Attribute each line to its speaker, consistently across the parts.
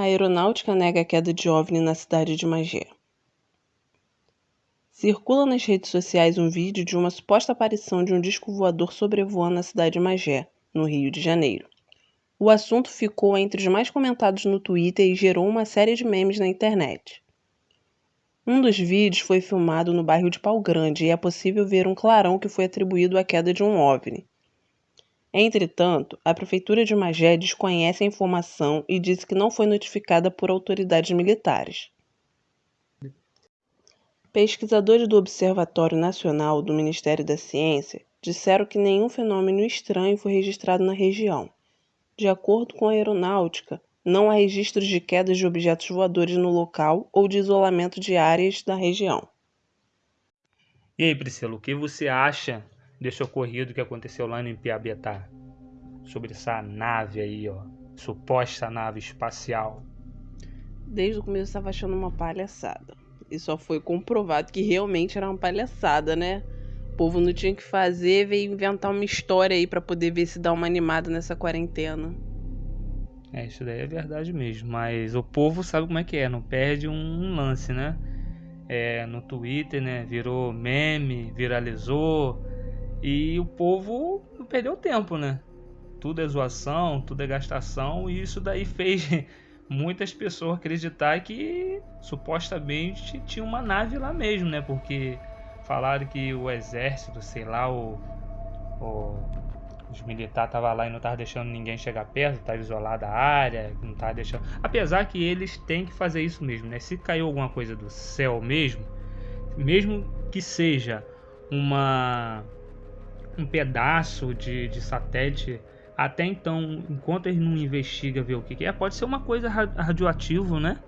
Speaker 1: A aeronáutica nega a queda de OVNI na cidade de Magé. Circula nas redes sociais um vídeo de uma suposta aparição de um disco voador sobrevoando a cidade de Magé, no Rio de Janeiro. O assunto ficou entre os mais comentados no Twitter e gerou uma série de memes na internet. Um dos vídeos foi filmado no bairro de Pau Grande e é possível ver um clarão que foi atribuído à queda de um OVNI. Entretanto, a Prefeitura de Magé desconhece a informação e disse que não foi notificada por autoridades militares. Pesquisadores do Observatório Nacional do Ministério da Ciência disseram que nenhum fenômeno estranho foi registrado na região. De acordo com a aeronáutica, não há registros de quedas de objetos voadores no local ou de isolamento de áreas da região.
Speaker 2: E aí, Priscila, o que você acha desse ocorrido que aconteceu lá no Piabetá. Sobre essa nave aí, ó. Suposta nave espacial.
Speaker 1: Desde o começo eu estava achando uma palhaçada. E só foi comprovado que realmente era uma palhaçada, né? O povo não tinha que fazer, veio inventar uma história aí para poder ver se dá uma animada nessa quarentena.
Speaker 2: É, isso daí é verdade mesmo. Mas o povo sabe como é que é, não perde um lance, né? É, no Twitter, né? Virou meme, viralizou. E o povo perdeu tempo, né? Tudo é zoação, tudo é gastação, e isso daí fez muitas pessoas acreditar que supostamente tinha uma nave lá mesmo, né? Porque falaram que o exército, sei lá, o, o os militares estavam lá e não estavam deixando ninguém chegar perto, estava isolada a área, não estava deixando. Apesar que eles têm que fazer isso mesmo, né? Se caiu alguma coisa do céu mesmo, mesmo que seja uma um pedaço de, de satélite até então, enquanto ele não investiga ver o que, é, pode ser uma coisa radioativa, né?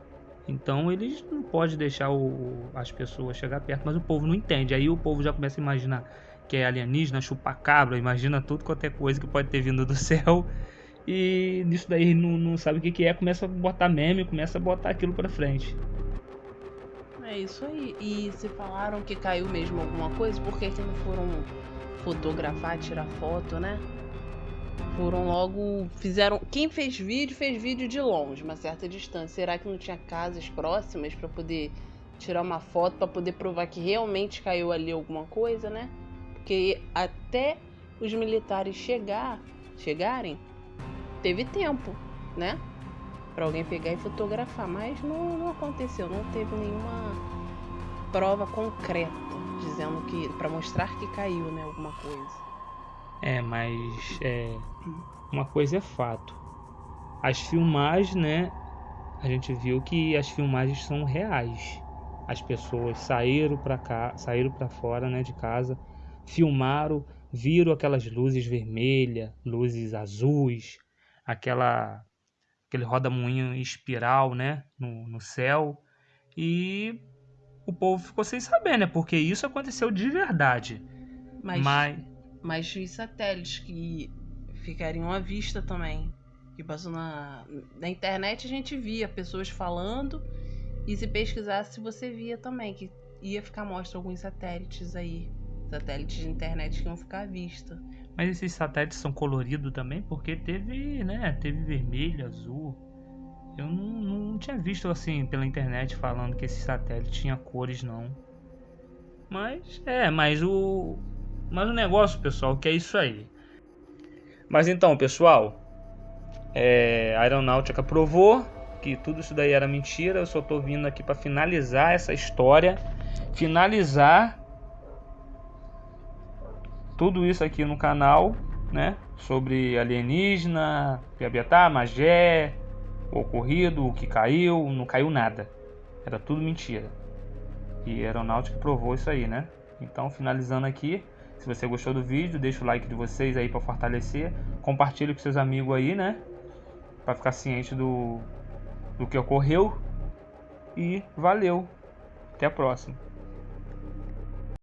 Speaker 2: Então eles não pode deixar o, as pessoas chegar perto, mas o povo não entende. Aí o povo já começa a imaginar que é alienígena, chupacabra, imagina tudo qualquer coisa que pode ter vindo do céu. E nisso daí não, não sabe o que, que é, começa a botar meme, começa a botar aquilo pra frente.
Speaker 1: É isso aí. E se falaram que caiu mesmo alguma coisa, por que, que não foram fotografar, tirar foto, né? Foram logo. Fizeram. Quem fez vídeo, fez vídeo de longe, uma certa distância. Será que não tinha casas próximas para poder tirar uma foto, para poder provar que realmente caiu ali alguma coisa, né? Porque até os militares chegar, chegarem, teve tempo, né? Para alguém pegar e fotografar, mas não, não aconteceu, não teve nenhuma prova concreta dizendo que para mostrar que caiu, né, alguma coisa.
Speaker 2: É, mas é, uma coisa é fato. As filmagens, né, a gente viu que as filmagens são reais. As pessoas saíram para cá, saíram para fora, né, de casa, filmaram, viram aquelas luzes vermelhas, luzes azuis, aquela aquele roda-moinho espiral, né, no, no céu e o povo ficou sem saber, né? Porque isso aconteceu de verdade.
Speaker 1: Mas, mas, mas os satélites que ficariam à vista também. Que passou na, na internet a gente via pessoas falando. E se pesquisasse você via também que ia ficar mostra alguns satélites aí. Satélites de internet que iam ficar à vista.
Speaker 2: Mas esses satélites são coloridos também? Porque teve, né? Teve vermelho, azul. Tinha visto assim pela internet falando que esse satélite tinha cores não. Mas é, mas o mas o negócio, pessoal, que é isso aí. Mas então, pessoal, é, a aeronáutica provou que tudo isso daí era mentira. Eu só tô vindo aqui para finalizar essa história, finalizar tudo isso aqui no canal, né? Sobre alienígena, Piabetá, Magé, o ocorrido, o que caiu, não caiu nada. Era tudo mentira. E a aeronáutica provou isso aí, né? Então, finalizando aqui, se você gostou do vídeo, deixa o like de vocês aí para fortalecer. Compartilhe com seus amigos aí, né? Para ficar ciente do, do que ocorreu. E valeu. Até a próxima.